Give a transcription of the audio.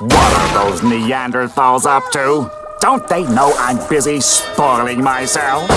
What are those Neanderthals up to? Don't they know I'm busy spoiling myself?